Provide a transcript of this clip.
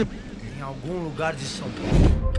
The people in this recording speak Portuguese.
em algum lugar de São Paulo.